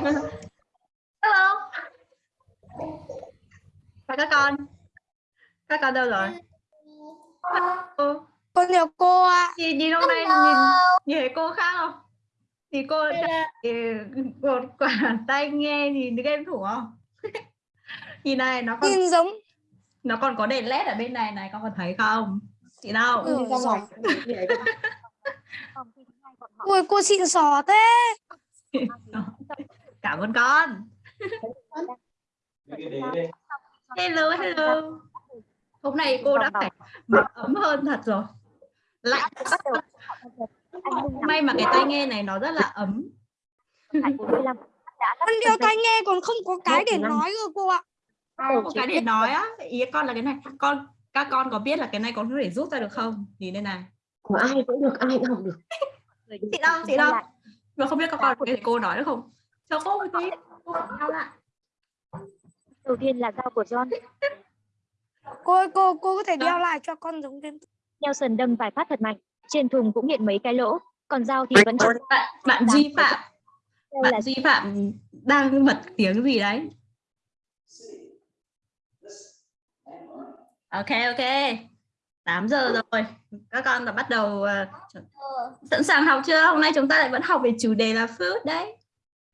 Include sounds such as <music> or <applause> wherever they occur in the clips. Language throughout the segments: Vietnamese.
hello. Và các con. Các con đâu rồi? Cô Con chào cô ạ. nhìn nhìn hôm nay nhìn nhìn thấy cô khác không? Thì cô thì một quả tay nghe nhìn game thủ không? <laughs> Nhìn này nó còn Nhìn giống nó còn có đèn led ở bên này này con còn thấy không? Chị đâu Ừ. Ui cô xịn sò thế. <laughs> cảm ơn con. Hello hello. Hôm nay cô đã phải mặc ấm hơn thật rồi. Lạnh may mà cái tai nghe này nó rất là ấm. Con đeo tai nghe còn không có cái để nói cơ cô ạ. có cái để nói á. Ý con là cái này. Con các con có biết là cái này con có thể rút ra được không? Nhìn đây này. Của ai cũng được ai cũng học được. Chị đâu chị đâu mà không biết các con có thể cô nói được không cho cô một tí cô nhau lại. Đầu tiên là dao của John. Cô ơi, cô cô có thể đeo lại cho con giống game. Nelson đâm vài phát thật mạnh trên thùng cũng hiện mấy cái lỗ còn dao thì vẫn bạn bạn duy phạm là bạn duy phạm đang bật tiếng gì đấy? Ok ok. 8 giờ rồi. Các con đã bắt đầu ờ, sẵn sàng học chưa? Hôm nay chúng ta lại vẫn học về chủ đề là food đấy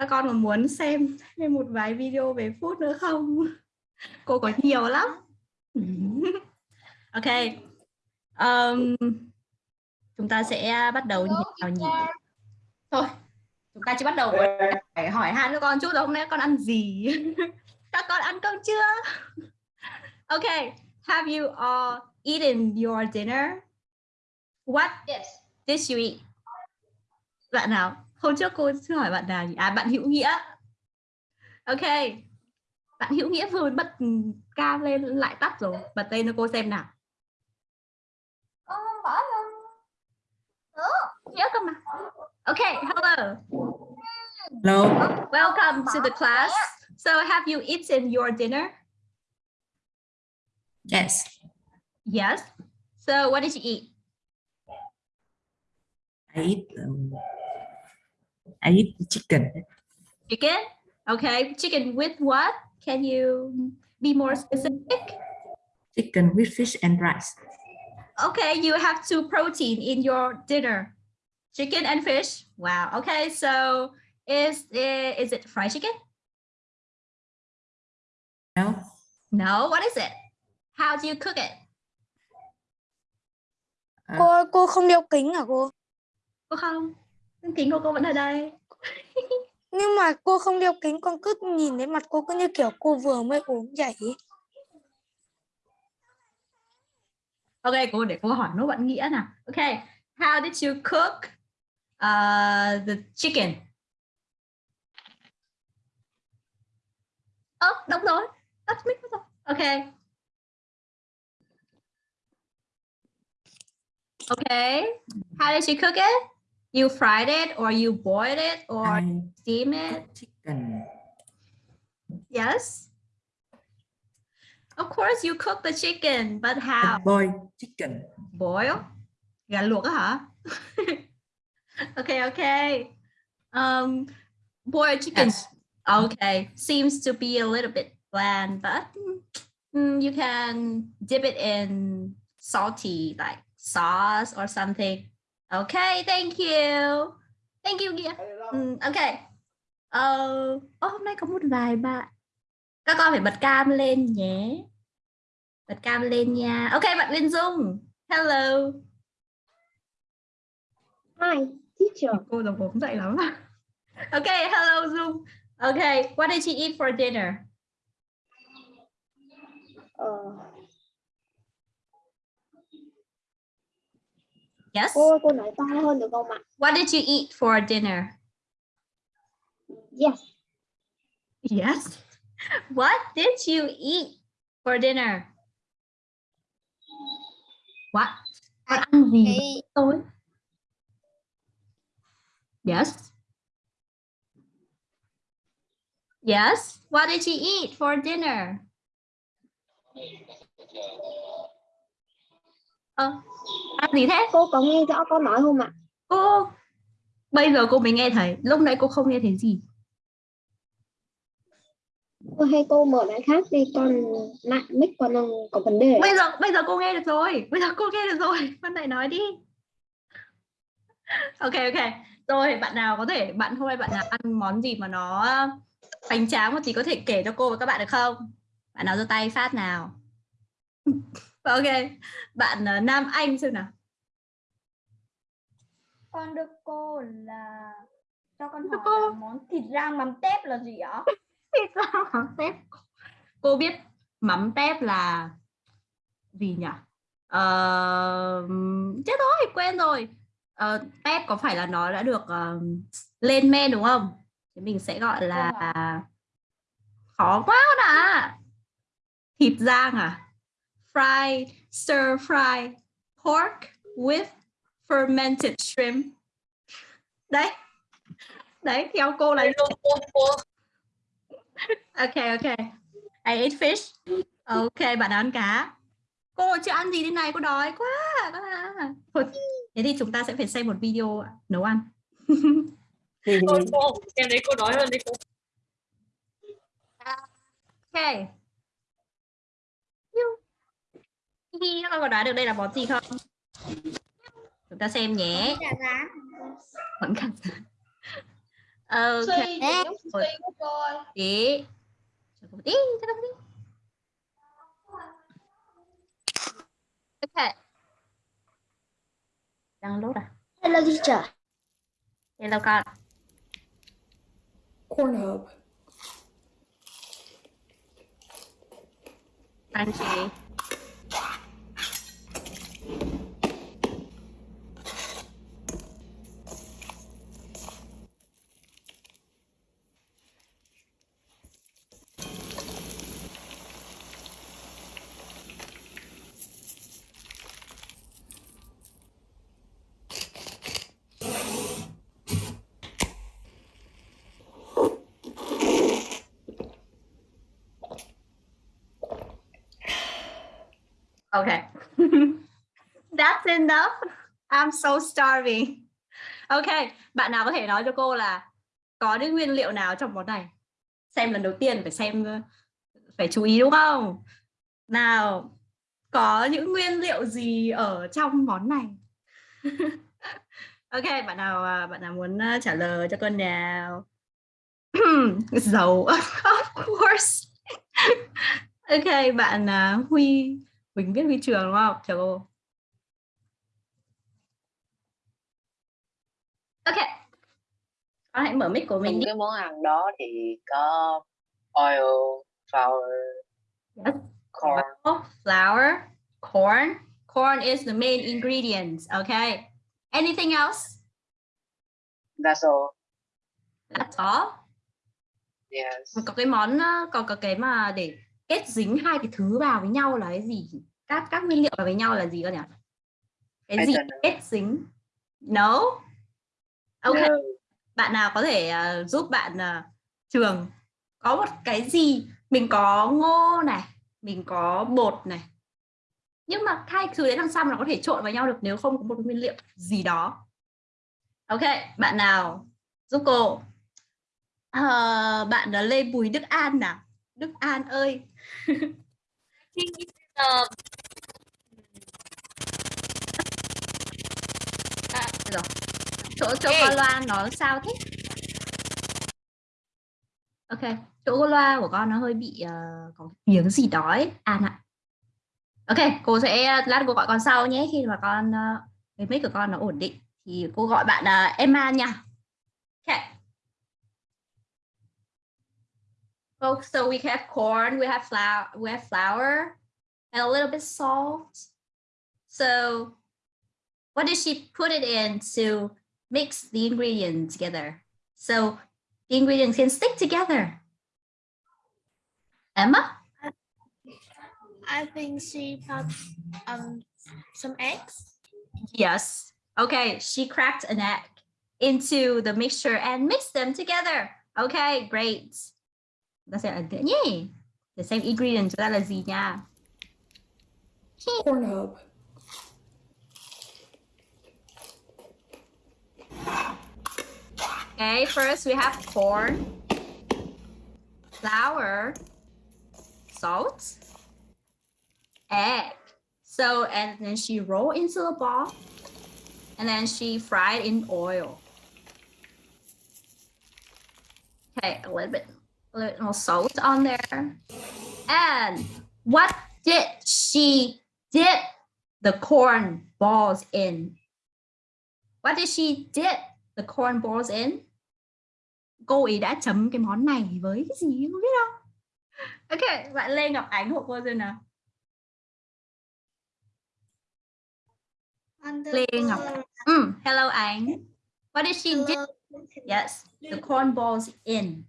các con còn muốn xem thêm một vài video về food nữa không? <laughs> Cô có nhiều lắm. <laughs> Ok. Um, chúng ta sẽ bắt đầu nhỉ? thôi chúng ta chỉ bắt đầu. Phải hỏi han các con chút rồi hôm nay con ăn gì? <laughs> Các con ăn cơm chưa? Ok have you all eaten your dinner? What Yes. did you eat? Bạn nào hôm trước cô chưa hỏi bạn nào nhỉ? à bạn hữu nghĩa. Ok. Bạn hữu nghĩa vừa bật cam lên lại tắt rồi. Bật tên cho cô xem nào. Con không bỏ luôn. nhớ cơ mà. Ok hello. Hello. Welcome to the class. So have you eaten your dinner? Yes. Yes. So what did you eat? I eat um, I eat chicken. Chicken? Okay chicken with what? Can you be more specific? Chicken with fish and rice. Okay you have two protein in your dinner. Chicken and fish? Wow okay so is it, is it fried chicken? No. No what is it? How do you cook it? Uh, cô cô không đeo kính hả cô? cô không kính của cô vẫn ở đây. Nhưng mà cô không đeo kính con cứ nhìn thấy mặt cô cứ như kiểu cô vừa mới ốm dậy. ý. ok cô để cô hỏi nốt bạn nghĩa nào. Okay how did you cook uh, the chicken? Ơ đúng rồi tắt mic mất rồi. Ok. Okay how did you cook it you fried it or you boiled it or I steam it? chicken. Yes? Of course you cook the chicken but I how? boil chicken. Boil? Gà luộc hả okay okay. Um boiled chicken. Yes. Okay seems to be a little bit bland but mm, you can dip it in salty like sauce or something okay thank you. Thank you Nghĩa Mm, okay. Ờ oh, hôm nay có một vài bạn. Các con phải bật cam lên nhé. Bật cam lên nha. Ok bạn Linh Dung. Hello. Hi, teacher. cô giống ốm dậy lắm. <laughs> Okay hello Dung. Okay what did you eat for dinner? Ờ, yes? Cô ơi, cô nói to hơn được không ạ? what did you eat for dinner? Yes. yes? What did you eat for dinner? What? Con ăn gì? Thì tối yes? Yes? What did you eat for dinner Ờ, ăn gì thế? Cô có nghe rõ con nói không ạ? cô bây giờ cô mới nghe thấy. Lúc nãy cô không nghe thấy gì. Ôi, hay cô mở lại khác đi con lại mic con đang có vấn đề. Bây giờ bây giờ cô nghe được rồi. Bây giờ cô nghe được rồi. <laughs> Con lại nói đi. <laughs> Ok ok. Rồi bạn nào có thể bạn hôm nay bạn nào ăn món gì mà nó hoành tráng một tí có thể kể cho cô và các bạn được không? Bạn nào giơ tay phát nào <laughs> ok bạn ờ, Nam Anh xem nào. Con đưa cô là cho con hỏi cô. là món thịt rang mắm tép là gì ạ? <laughs> Thịt rang mắm tép. Cô biết mắm tép là gì nhỉ? Ờ, chết rồi quên rồi. Ờ, tép có phải là nó đã được ờ, lên men đúng không? Thì mình sẽ gọi là khó quá ạ. Thịt rang à fried stir fry pork with fermented shrimp. Đấy. Đấy theo cô là ok ok. I ate fish. Ok bạn ăn cá. Cô chưa ăn gì thế này? Cô đói quá. Thôi, thế thì chúng ta sẽ phải xem một video nấu ăn. Cô, em thấy cô nói hơn đi cô. ok Hi, các con có đoán được đây là món gì không? Chúng ta xem nhé. Gà rán. vẫn cả <laughs> ok. Tí một tí cho cô một tí. Ok. Download à? Hello teacher. Hello con. Pornhub. anh chị Okay. <laughs> That's enough. I'm so starving. Ok, bạn nào có thể nói cho cô là có những nguyên liệu nào trong món này? Xem lần đầu tiên phải xem phải chú ý đúng không? Nào, có những nguyên liệu gì ở trong món này? <laughs> ok, bạn nào à, bạn nào muốn à, trả lời cho con nào? <clears throat> Dầu, <laughs> of course. ok, bạn à, Huy Huỳnh viết huy trường đúng không? Chào cô. Ok. Con hãy mở mic của mình trong đi. cái món ăn đó thì có oil, flour, Yes. corn. Oil, flour, corn. Corn is the main ingredients. Okay. Anything else? That's all. That's all. Yes. Có cái món ờ, có có cái mà để kết dính hai cái thứ vào với nhau là cái gì? Các các nguyên liệu vào với nhau là gì cơ nhỉ? Cái I gì know. kết dính? No. Ok. No. bạn nào có thể ờ, giúp bạn ờ, trường có một cái gì mình có ngô này mình có bột này nhưng mà hai thứ đấy làm sao mà nó có thể trộn vào nhau được nếu không có một nguyên liệu gì đó ok bạn nào giúp cô Ờ, bạn là Lê Bùi Đức An nào Đức An ơi <laughs> à, rồi. Chỗ chỗ con loa nó sao thế? Ok chỗ loa của con nó hơi bị ờ, có tiếng gì đó ấy. An ạ. Ok cô sẽ lát cô gọi con sau nhé. Khi mà con ờ, cái mic của con nó ổn định thì cô gọi bạn ờ, Emma nha. Ok. Oh, so we have corn, we have flour, we have flour, and a little bit salt. So, what did she put it in to mix the ingredients together? So the ingredients can stick together. Emma? I think she put um some eggs. Yes. Okay, she cracked an egg into the mixture and mixed them together. Okay, great. That's it. ấn The same Để xem ingredient chúng ta là gì nha. Pornhub. Okay, first we have corn. flour, salt, egg. So, and then she roll into a ball and then she fried in oil. Okay, a little bit, a little more salt on there. And what did she dip the corn balls in? What did she dip the corn balls in? Cô ấy đã chấm cái món này với cái gì không biết không? Ok, bạn Lê Ngọc Ánh hộ cô xem nào. Lê Ngọc. Mm, hello Ánh. What did she dip? Yes, the corn balls in.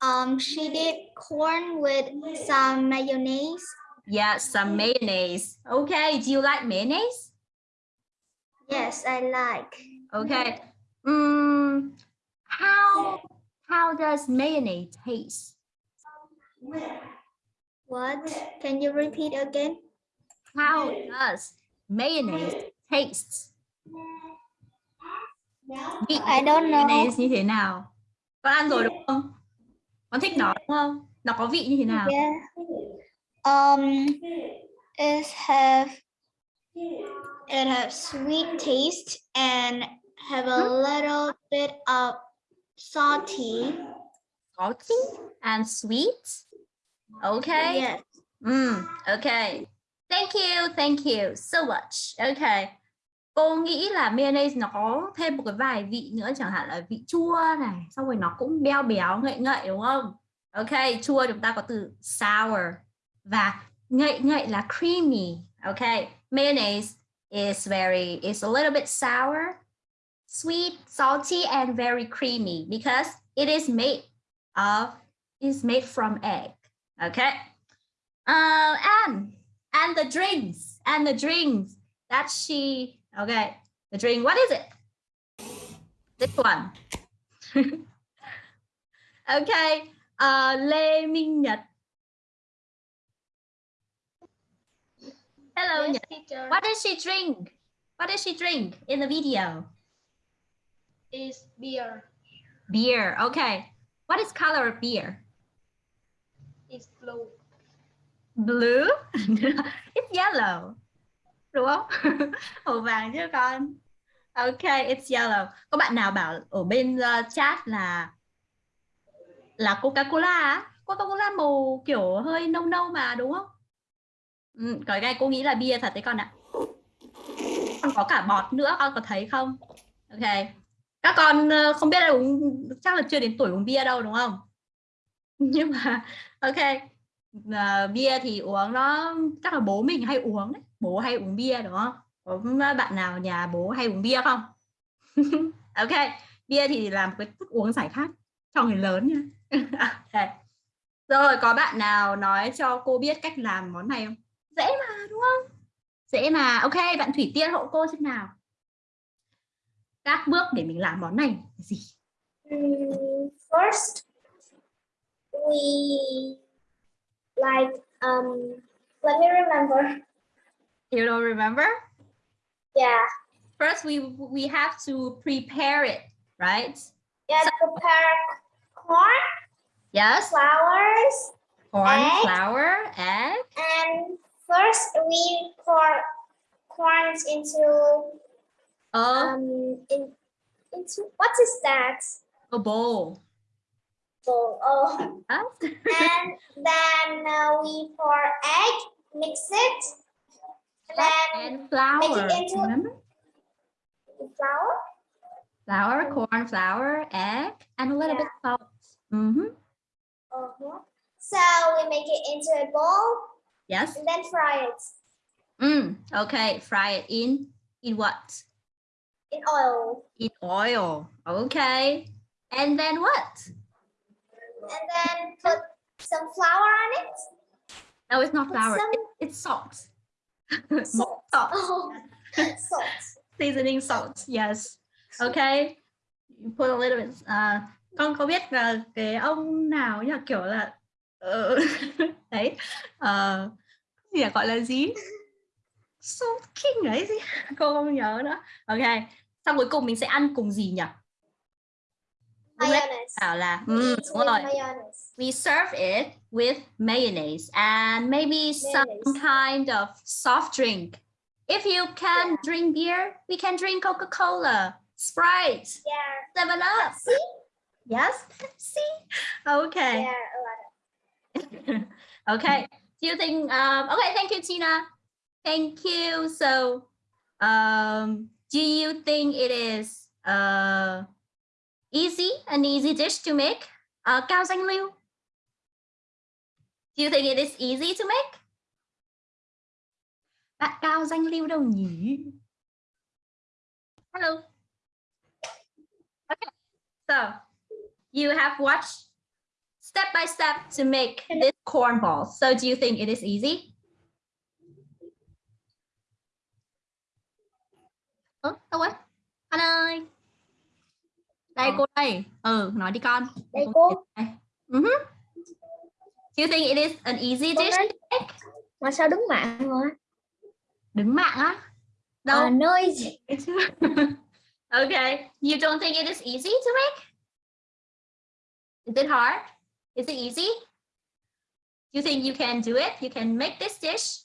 Um, she did corn with some mayonnaise. Yeah, some mayonnaise. Okay, do you like mayonnaise? Yes, I like. Okay. Mm, how how does mayonnaise taste? What? Can you repeat again? How does mayonnaise taste? Vị I don't know. mayonnaise như thế nào? Con ăn rồi đúng không? Con thích nó đúng không? Nó có vị như thế nào? Yeah. Um, it have it have sweet taste and have a little bit of salty. Salty and sweet. Okay. Yes. Mm, okay. Thank you, thank you so much. Okay. Cô nghĩ là mayonnaise nó có thêm một cái vài vị nữa chẳng hạn là vị chua này, xong rồi nó cũng béo béo ngậy ngậy đúng không? Ok, chua chúng ta có từ sour và ngậy ngậy là creamy. Ok, mayonnaise is very is a little bit sour, sweet, salty and very creamy because it is made of is made from egg. Okay. Uh, and and the drinks and the drinks that she okay the drink what is it? This one. <laughs> Okay uh lê minh nhật. Hello Yes, what does she drink? What does she drink in the video is beer? beer. Okay. What is color of beer? Is blue. blue? <laughs> It's yellow. Đúng không? <laughs> Màu vàng chứ con? Ok it's yellow. Có bạn nào bảo ở bên uh, chat là là coca cola á? Coca cola màu kiểu hơi nâu nâu mà đúng không? Ừ, cái này cô nghĩ là bia thật đấy con ạ. Còn có cả bọt nữa con có thấy không? Ok các con ờ, không biết là uống chắc là chưa đến tuổi uống bia đâu đúng không? <laughs> Nhưng mà ok. À, bia thì uống nó chắc là bố mình hay uống đấy. Bố hay uống bia đúng không? Có bạn nào nhà bố hay uống bia không? <laughs> Ok bia thì làm cái thức uống giải khát cho người lớn nha. <laughs> Okay. rồi có bạn nào nói cho cô biết cách làm món này không? Dễ mà đúng không? Dễ mà. Ok bạn thủy tiên hộ cô xem nào. Các bước để mình làm món này là gì first, we like um. Let me remember. you don't remember Yeah, first we we have to prepare it right yeah. Prepare corn, yes flowers, corn Egg. flour egg and first we pour corns into a, um in into what is that? a bowl bowl. Oh, Yes. <laughs> and then uh, we pour egg, mix it, and then and flour into- remember flour. flour corn flour egg and a little bit salt Mhm. Uh-huh. So we make it into a bowl yes and then fry it mm, okay fry it in in what in oil. in oil. Okay. And then what? And then put some flour on it. no it's not Put flour. some it- it's salt. Salt. salt. <laughs> Oh, salt. seasoning salt yes. Okay. You put a little bit uh, con có biết là cái ông nào nhỉ? Kiểu là ờ, <laughs> đấy ờ, gì là gọi là gì? <laughs> Salt king ấy gì? Cô không nhớ nữa. Ok xong cuối cùng mình sẽ ăn cùng gì nhỉ Mayonnaise. bảo là ừ, đúng rồi. mayonnaise. We serve it with mayonnaise and maybe some Mayonnaise. kind of soft drink. If you can Yeah. drink beer, we can drink Coca-Cola, Sprite, Yeah. Seven Up. See? Yes, Pepsi. Okay. Yeah, a lot of <laughs> okay. Do you think um okay, thank you, Tina. Thank you. So um do you think it is uh easy, an easy dish to make? Uh Cao Danh Liu. Do you think it is easy to make? Bạn Cao Danh Liu đâu nhỉ? Hello. Okay. So you have watched step by step to make this corn ball. So do you think it is easy? Ơ, đâu ấy? Anh ơi. Đây Ờ. cô đây. Ừ, nói đi con. Đây cô. Đây. Mhm. Do you think it is an easy dish? Mà sao đứng mạng rồi? Đứng mạng á? Đâu? À, nơi gì? <laughs> okay. You don't think it is easy to make? Is it hard? Is it easy? You think you can do it? You can make this dish?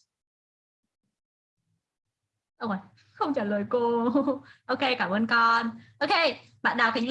Oh, không trả lời cô. <laughs> ok, cảm ơn con. Ok, bạn Đào Khánh Linh.